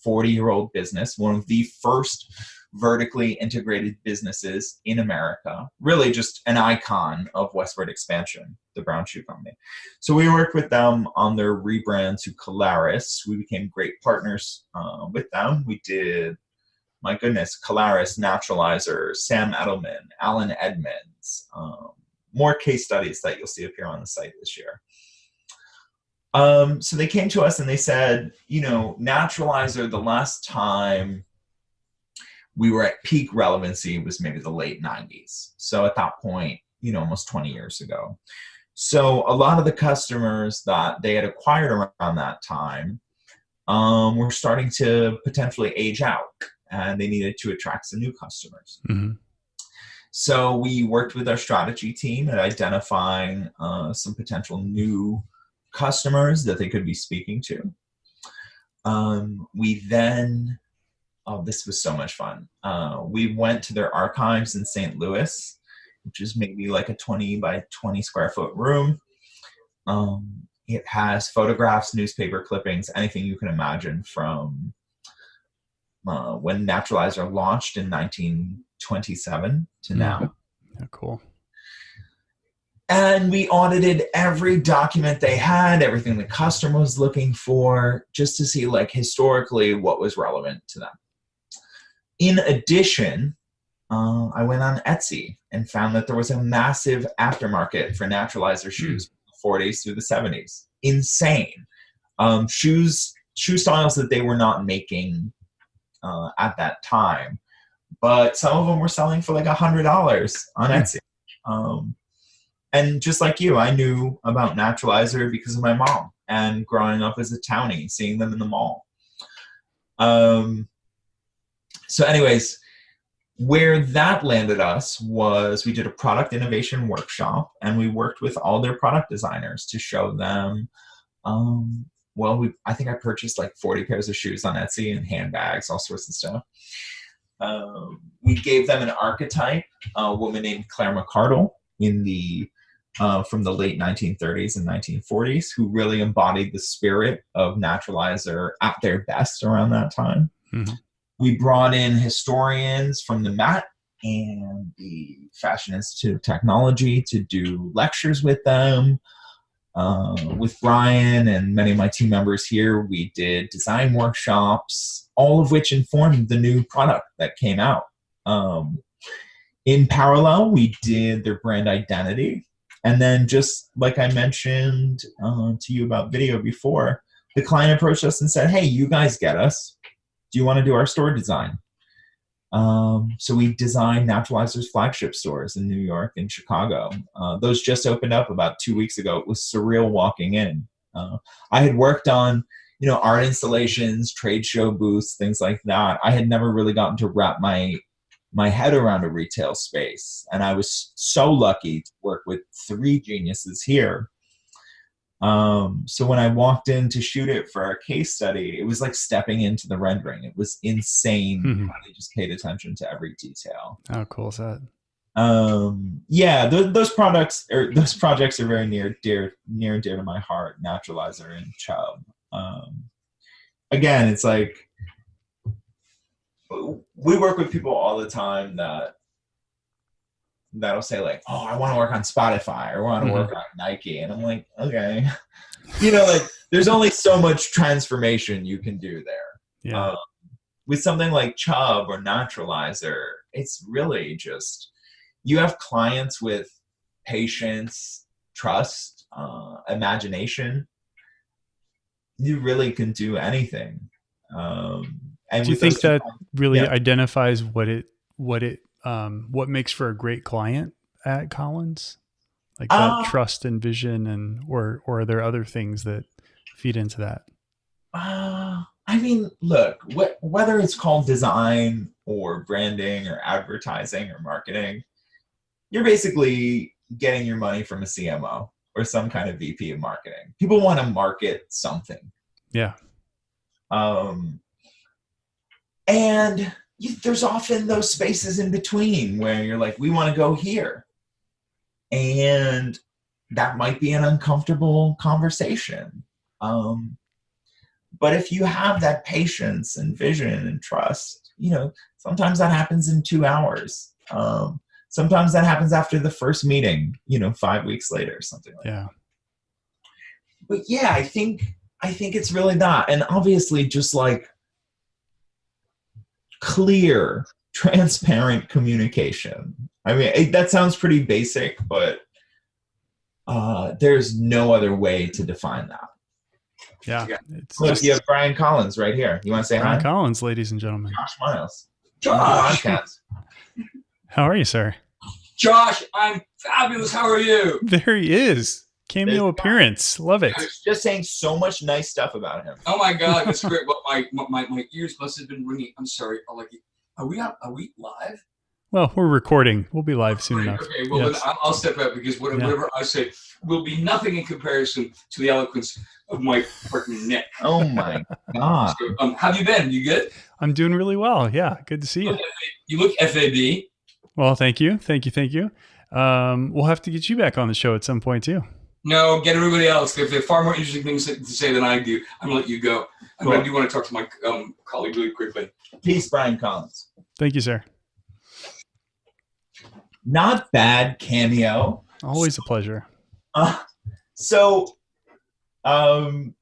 [SPEAKER 2] 40 year old business, one of the first vertically integrated businesses in America. Really, just an icon of westward expansion, the Brown Shoe Company. So we worked with them on their rebrand to Caleres. We became great partners uh, with them. We did, my goodness, Caleres, Naturalizer, Sam Edelman, Allen Edmonds. Um, more case studies that you'll see appear on the site this year. Um, so they came to us and they said, you know, Naturalizer, the last time we were at peak relevancy it was maybe the late 90s. So at that point, you know, almost 20 years ago. So a lot of the customers that they had acquired around that time um, were starting to potentially age out and they needed to attract some new customers.
[SPEAKER 1] Mm-hmm.
[SPEAKER 2] So we worked with our strategy team at identifying uh, some potential new customers that they could be speaking to. Um, we then, oh, this was so much fun. Uh, we went to their archives in St. Louis, which is maybe like a 20 by 20 square foot room. Um, it has photographs, newspaper clippings, anything you can imagine from uh, when Naturalizer launched in 1927 to now.
[SPEAKER 1] Yeah, cool.
[SPEAKER 2] And we audited every document they had, everything the customer was looking for, just to see like historically what was relevant to them. In addition, uh, I went on Etsy and found that there was a massive aftermarket for naturalizer shoes from the 40s through the 70s. Insane. Um, shoes, shoe styles that they were not making uh, at that time, but some of them were selling for like a hundred dollars on Etsy. Um, and just like you, I knew about Naturalizer because of my mom and growing up as a townie, seeing them in the mall. Um, so, anyways, where that landed us was we did a product innovation workshop and we worked with all their product designers to show them. Um, well, we I think I purchased like 40 pairs of shoes on Etsy and handbags, all sorts of stuff. Um, we gave them an archetype, a woman named Claire McCardell in the uh, from the late 1930s and 1940s who really embodied the spirit of naturalizer at their best around that time.
[SPEAKER 1] Mhm.
[SPEAKER 2] We brought in historians from the Met and the Fashion Institute of Technology to do lectures with them. Uh, with Brian and many of my team members here, we did design workshops, all of which informed the new product that came out. Um, in parallel, we did their brand identity. And then, just like I mentioned uh, to you about video before, the client approached us and said, Hey, you guys get us. Do you want to do our store design? Um, so we designed Naturalizer's flagship stores in New York and Chicago. Uh, those just opened up about two weeks ago. It was surreal walking in. Uh, I had worked on, you know, art installations, trade show booths, things like that. I had never really gotten to wrap my my head around a retail space, and I was so lucky to work with three geniuses here. Um, so when I walked in to shoot it for our case study, it was like stepping into the rendering. It was insane
[SPEAKER 1] Mhm.
[SPEAKER 2] how they just paid attention to every detail.
[SPEAKER 1] How cool is that?
[SPEAKER 2] Um, yeah, th- those products or those projects are very near dear near and dear to my heart. Naturalizer and Chubb. Um, again, it's like we work with people all the time that that'll say like, "Oh, I want to work on Spotify or I want to
[SPEAKER 1] Mhm.
[SPEAKER 2] work on Nike," and I'm like, "Okay." you know, like there's only so much transformation you can do there.
[SPEAKER 1] Yeah.
[SPEAKER 2] Um, with something like Chubb or Naturalizer, it's really just you have clients with patience, trust, uh, imagination. You really can do anything. Um, and
[SPEAKER 1] Do you think that really
[SPEAKER 2] yeah.
[SPEAKER 1] identifies what it what it um what makes for a great client at Collins? Like that
[SPEAKER 2] Uh,
[SPEAKER 1] trust and vision and or or are there other things that feed into that?
[SPEAKER 2] Uh, I mean, look, wh- whether it's called design or branding or advertising or marketing, you're basically getting your money from a CMO or some kind of VP of marketing. People want to market something.
[SPEAKER 1] Yeah.
[SPEAKER 2] Um, and you, there's often those spaces in between where you're like, we want to go here. And that might be an uncomfortable conversation. Um, but if you have that patience and vision and trust, you know, sometimes that happens in two hours. Um, sometimes that happens after the first meeting, you know, five weeks later, something like that
[SPEAKER 1] Yeah.
[SPEAKER 2] but yeah, I think I think it's really that, and obviously just like clear, transparent communication. I mean, it, that sounds pretty basic, but uh, there's no other way to define that.
[SPEAKER 1] Yeah.
[SPEAKER 2] Yeah.
[SPEAKER 1] It's
[SPEAKER 2] Look,
[SPEAKER 1] just
[SPEAKER 2] you have Brian Collins right here. You want to say
[SPEAKER 1] Brian
[SPEAKER 2] hi?
[SPEAKER 1] Collins, ladies and gentlemen.
[SPEAKER 2] Josh Miles.
[SPEAKER 3] Josh,
[SPEAKER 2] podcast.
[SPEAKER 1] How are you, sir?
[SPEAKER 3] Josh, I'm fabulous. How are you?
[SPEAKER 1] There he is. Cameo
[SPEAKER 2] There's-
[SPEAKER 1] appearance. Love it.
[SPEAKER 2] I was just saying so much nice stuff about him.
[SPEAKER 3] Oh my God, that's great. Well, my, my my ears must have been ringing. I'm sorry. I'll like, are we out? Are we live?
[SPEAKER 1] Well, we're recording. We'll be live soon
[SPEAKER 3] Great,
[SPEAKER 1] enough.
[SPEAKER 3] Okay, well
[SPEAKER 1] Yes.
[SPEAKER 3] then I'll, I'll step out because whatever,
[SPEAKER 1] Yeah.
[SPEAKER 3] whatever I say will be nothing in comparison to the eloquence of my partner Nick.
[SPEAKER 2] Oh my god.
[SPEAKER 3] So, um, how have you been? You good?
[SPEAKER 1] I'm doing really well. Yeah, good to see you.
[SPEAKER 3] You look FAB.
[SPEAKER 1] Well, thank you, thank you, thank you. Um, we'll have to get you back on the show at some point too.
[SPEAKER 3] No, get everybody else. They have far more interesting things to say than I do. I'm gonna let you go. And
[SPEAKER 2] Cool.
[SPEAKER 3] I do want to talk to my um, colleague really quickly.
[SPEAKER 2] Peace, Brian Collins.
[SPEAKER 1] Thank you, sir.
[SPEAKER 2] Not bad cameo.
[SPEAKER 1] Always a pleasure.
[SPEAKER 2] Uh, so, um,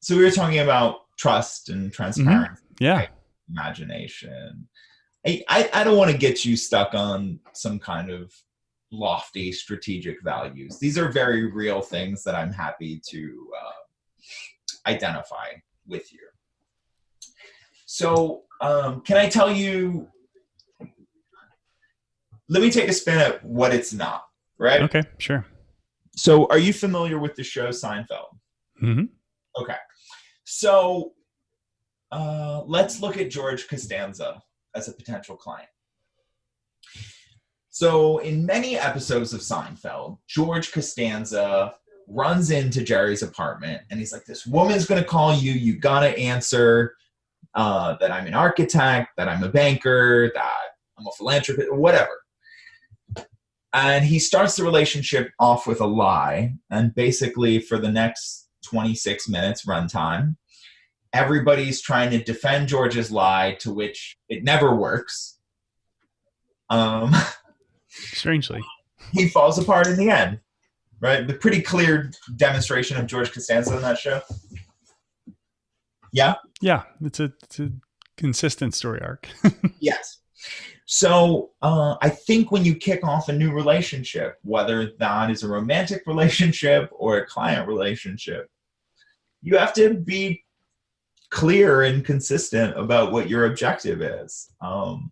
[SPEAKER 2] so we were talking about trust and transparency,
[SPEAKER 1] Yeah,
[SPEAKER 2] imagination. I, I, I don't want to get you stuck on some kind of lofty strategic values. These are very real things that I'm happy to uh, identify with you. So, um, can I tell you? Let me take a spin at what it's not. Right.
[SPEAKER 1] okay, sure.
[SPEAKER 2] So, are you familiar with the show Seinfeld?
[SPEAKER 1] hmm
[SPEAKER 2] Okay. So, uh, let's look at George Costanza as a potential client. So, in many episodes of Seinfeld, George Costanza runs into Jerry's apartment and he's like, This woman's going to call you. You got to answer uh, that I'm an architect, that I'm a banker, that I'm a philanthropist, whatever. And he starts the relationship off with a lie. And basically, for the next 26 minutes runtime, everybody's trying to defend George's lie, to which it never works. Um,
[SPEAKER 1] Strangely,
[SPEAKER 2] he falls apart in the end. Right? The pretty clear demonstration of George Costanza in that show.
[SPEAKER 1] yeah, it's a it's a consistent story arc.
[SPEAKER 2] Yes. So uh, I think when you kick off a new relationship, whether that is a romantic relationship or a client relationship, you have to be clear and consistent about what your objective is. Um,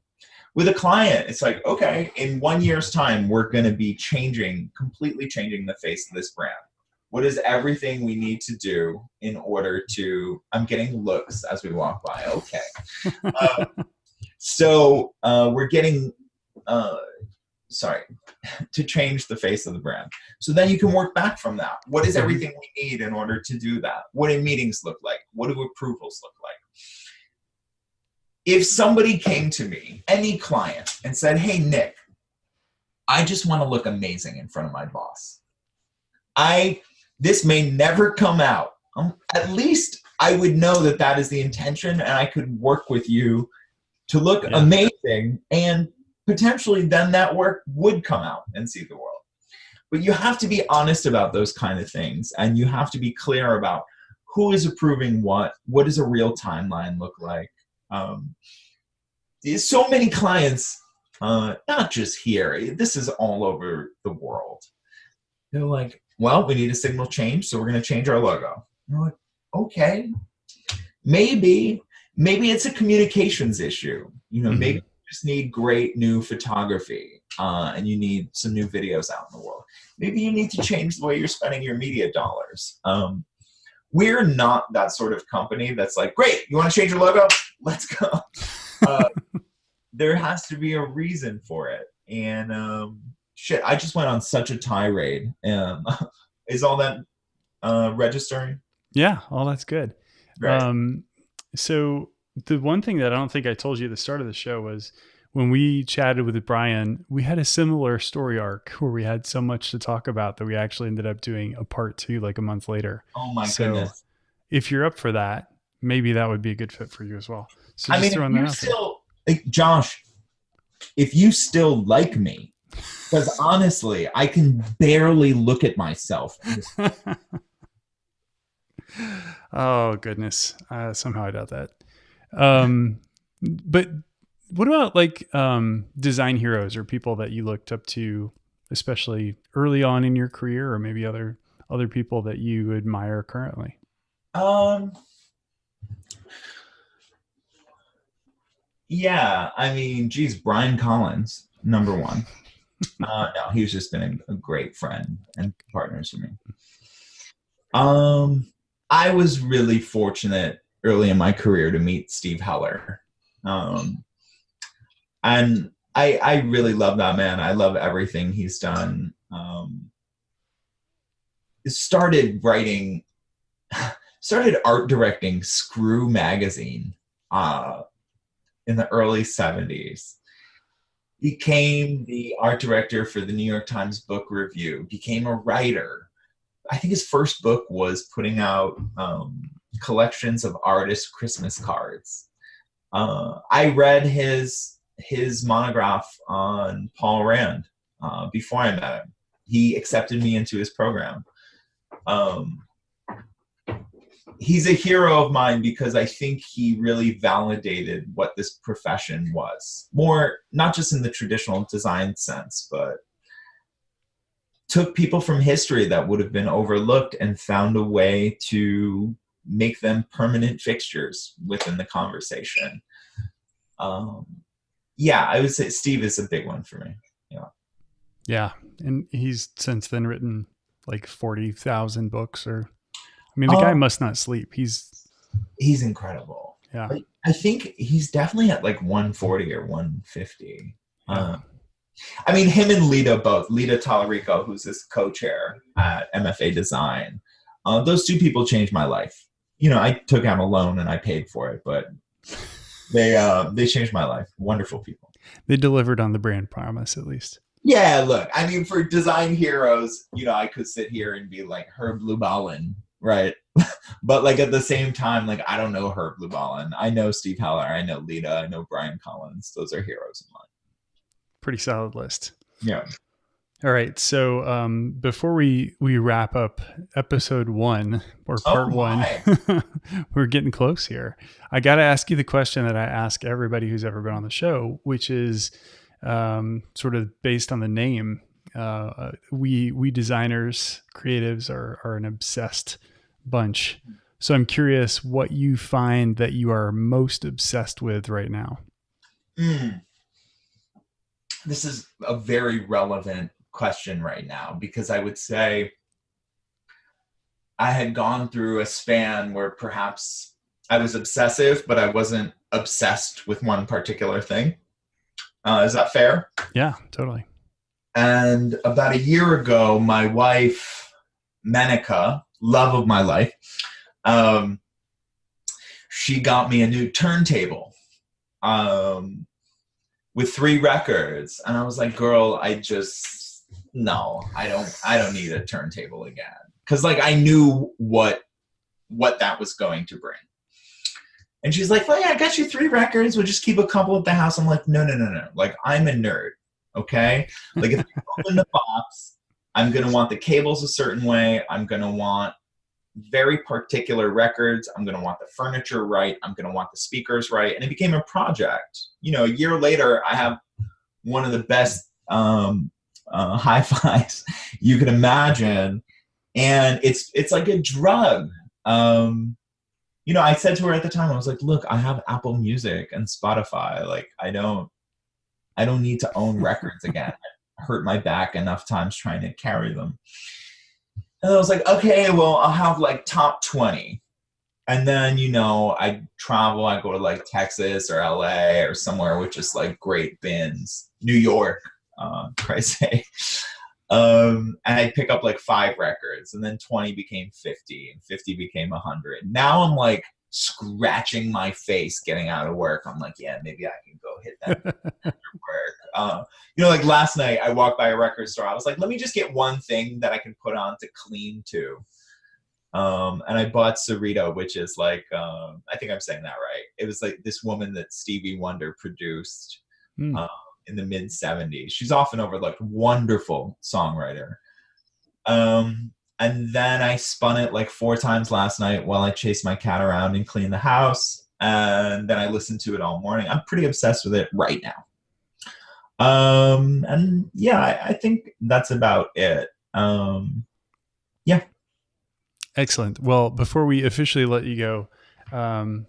[SPEAKER 2] with a client, it's like, okay, in one year's time, we're going to be changing, completely changing the face of this brand. What is everything we need to do in order to? I'm getting looks as we walk by. Okay. Uh, so uh, we're getting, uh, sorry, to change the face of the brand. So then you can work back from that. What is everything we need in order to do that? What do meetings look like? What do approvals look like? If somebody came to me, any client, and said, hey, Nick, I just want to look amazing in front of my boss. I, this may never come out. Um, at least I would know that that is the intention and I could work with you to look
[SPEAKER 1] Yeah.
[SPEAKER 2] amazing and potentially then that work would come out and see the world but you have to be honest about those kind of things and you have to be clear about who is approving what what does a real timeline look like um, so many clients uh, not just here. This is all over the world. They're like well we need a signal change so we're going to change our logo. And we're like okay. Maybe maybe it's a communications issue. You know
[SPEAKER 1] Mhm.
[SPEAKER 2] maybe you just need great new photography uh, and you need some new videos out in the world. Maybe you need to change the way you're spending your media dollars. Um, we're not that sort of company that's like great you want to change your logo let's go. Uh, there has to be a reason for it. And um, shit i just went on such a tirade. Um, is all that uh, registering?
[SPEAKER 1] Yeah, all that's good.
[SPEAKER 2] right.
[SPEAKER 1] Um, so the one thing that I don't think I told you at the start of the show was when we chatted with Brian, we had a similar story arc where we had so much to talk about that we actually ended up doing a part two like a month later.
[SPEAKER 2] oh my
[SPEAKER 1] so-
[SPEAKER 2] goodness.
[SPEAKER 1] If you're up for that, maybe that would be a good fit for you as well. So
[SPEAKER 2] I mean, if
[SPEAKER 1] throwing that
[SPEAKER 2] you still, like, Josh, if you still like me, because honestly, I can barely look at myself.
[SPEAKER 1] oh goodness, uh, somehow I doubt that. Um, but what about like um, design heroes or people that you looked up to, especially early on in your career, or maybe other other people that you admire currently?
[SPEAKER 2] Um, Yeah, I mean, geez, Brian Collins, number one. uh, no, he's just been a, great friend and partner to me. Um, I was really fortunate early in my career to meet Steve Heller. Um, and I, I really love that man. I love everything he's done. Um, started writing, started art directing Screw magazine uh, in the early 70s. Became the art director for the New York Times Book Review, became a writer. I think his first book was putting out um, collections of artist Christmas cards. Uh, I read his his monograph on Paul Rand uh, before I met him. He accepted me into his program. Um, he's a hero of mine because I think he really validated what this profession was. More, not just in the traditional design sense, but took people from history that would have been overlooked and found a way to make them permanent fixtures within the conversation. Um, yeah, I would say Steve is a big one for me. Yeah.
[SPEAKER 1] Yeah. And he's since then written like 40,000 books or, I mean, the guy must not sleep. He's,
[SPEAKER 2] he's incredible.
[SPEAKER 1] Yeah.
[SPEAKER 2] I, I think he's definitely at like 140 or 150.
[SPEAKER 1] Yeah.
[SPEAKER 2] Um, I mean, him and Lita both. Lita Talarico, who's his co-chair at MFA Design. Uh, those two people changed my life. You know, I took out a loan and I paid for it, but they uh, they changed my life. Wonderful people.
[SPEAKER 1] They delivered on the brand promise, at least.
[SPEAKER 2] Yeah, look, I mean, for design heroes, you know, I could sit here and be like Herb Lubalin, right? but like at the same time, like I don't know Herb Lubalin. I know Steve Heller. I know Lita. I know Brian Collins. Those are heroes of mine.
[SPEAKER 1] Pretty solid list.
[SPEAKER 2] Yeah.
[SPEAKER 1] All right. So um, before we we wrap up episode one or
[SPEAKER 2] Oh
[SPEAKER 1] part one, we're getting close here. I got to ask you the question that I ask everybody who's ever been on the show, which is um, sort of based on the name. Uh, we we designers, creatives are are an obsessed bunch. So I'm curious what you find that you are most obsessed with right now.
[SPEAKER 2] Mm. This is a very relevant question right now because I would say I had gone through a span where perhaps I was obsessive, but I wasn't obsessed with one particular thing. Uh, is that fair?
[SPEAKER 1] Yeah, totally.
[SPEAKER 2] And about a year ago, my wife, Menica, love of my life, um, she got me a new turntable um, with three records. And I was like, girl, I just, no, I don't, I don't need a turntable again. Cause like I knew what, what that was going to bring. And she's like, well, yeah, I got you three records. We'll just keep a couple at the house. I'm like, no, no, no, no. Like I'm a nerd. Okay. Like if you open the box, I'm going to want the cables a certain way. I'm going to want very particular records. I'm going to want the furniture right. I'm going to want the speakers right. And it became a project. You know, a year later, I have one of the best um, uh, hi-fis you can imagine. And it's, it's like a drug. Um, you know, I said to her at the time, I was like, look, I have Apple Music and Spotify. Like, I don't, I don't need to own records again. I hurt my back enough times trying to carry them. And I was like, okay, well, I'll have like top 20. And then, you know, I travel, I go to like Texas or LA or somewhere with just like great bins, New York, uh, Christ's sake. Um, and I'd pick up like five records, and then 20 became 50, and 50 became 100. Now I'm like scratching my face getting out of work. I'm like, yeah, maybe I can go hit that after work. Uh, you know, like last night I walked by a record store. I was like, let me just get one thing that I can put on to clean to. Um, and I bought Syreeta, which is like, um, I think I'm saying that right. It was like this woman that Stevie Wonder produced um, in the mid 70s. She's often overlooked. Wonderful songwriter. Um, and then I spun it like four times last night while I chased my cat around and cleaned the house. And then I listened to it all morning. I'm pretty obsessed with it right now. Um, and yeah, I, I think that's about it. Um, yeah.
[SPEAKER 1] Excellent. Well, before we officially let you go, um,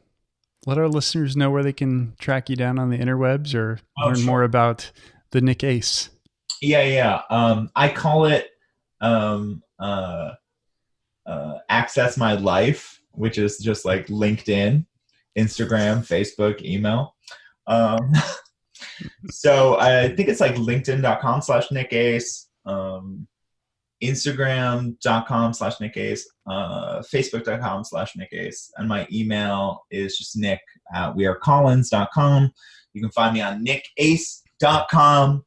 [SPEAKER 1] let our listeners know where they can track you down on the interwebs or
[SPEAKER 2] Oh,
[SPEAKER 1] learn
[SPEAKER 2] sure.
[SPEAKER 1] more about the Nick Ace.
[SPEAKER 2] Yeah, yeah. Um, I call it um, uh, uh, access my life, which is just like LinkedIn, Instagram, Facebook, email. Um, so I think it's like linkedin.com slash Nick Ace, um, Instagram.com slash Nick Ace, uh, Facebook.com slash Nick Ace, and my email is just Nick at wearecollins.com. You can find me on nickace.com.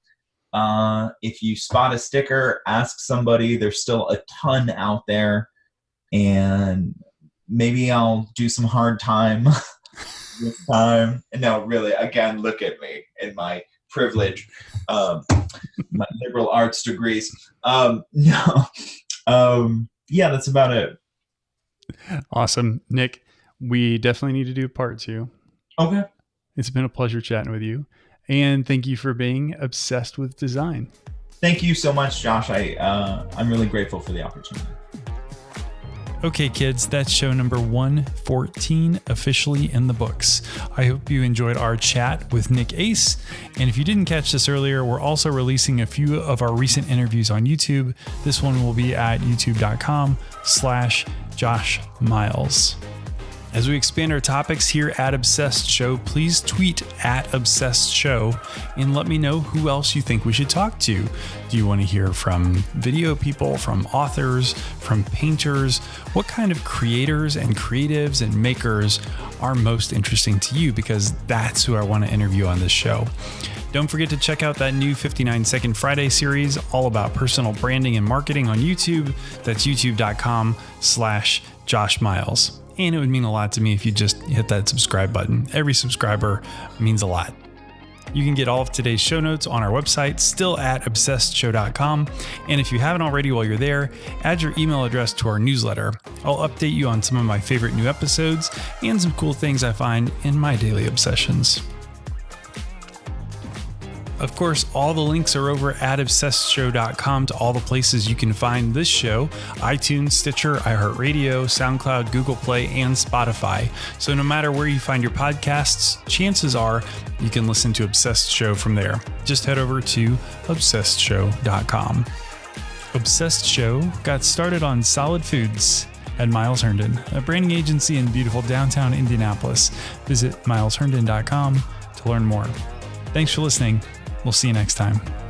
[SPEAKER 2] Uh, if you spot a sticker, ask somebody. There's still a ton out there, and maybe I'll do some hard time this time. No, really. Again, look at me in my privilege, um, my liberal arts degrees. Um, no, um, yeah, that's about it.
[SPEAKER 1] Awesome. Nick, we definitely need to do part two.
[SPEAKER 2] Okay.
[SPEAKER 1] It's been a pleasure chatting with you. And thank you for being obsessed with design.
[SPEAKER 2] Thank you so much, Josh. I uh, I'm really grateful for the opportunity.
[SPEAKER 1] Okay, kids, that's show number 114 officially in the books. I hope you enjoyed our chat with Nick Ace. And if you didn't catch this earlier, we're also releasing a few of our recent interviews on YouTube. This one will be at youtube.com slash Josh Miles. As we expand our topics here at Obsessed Show, please tweet at Obsessed Show and let me know who else you think we should talk to. Do you want to hear from video people, from authors, from painters? What kind of creators and creatives and makers are most interesting to you? Because that's who I want to interview on this show. Don't forget to check out that new 59 Second Friday series all about personal branding and marketing on YouTube. That's youtube.com slash Josh Miles. And it would mean a lot to me if you just hit that subscribe button. Every subscriber means a lot. You can get all of today's show notes on our website, still at obsessedshow.com. And if you haven't already while you're there, add your email address to our newsletter. I'll update you on some of my favorite new episodes and some cool things I find in my daily obsessions. Of course, all the links are over at obsessedshow.com to all the places you can find this show iTunes, Stitcher, iHeartRadio, SoundCloud, Google Play, and Spotify. So no matter where you find your podcasts, chances are you can listen to Obsessed Show from there. Just head over to obsessedshow.com. Obsessed Show got started on solid foods at Miles Herndon, a branding agency in beautiful downtown Indianapolis. Visit milesherndon.com to learn more. Thanks for listening. We'll see you next time.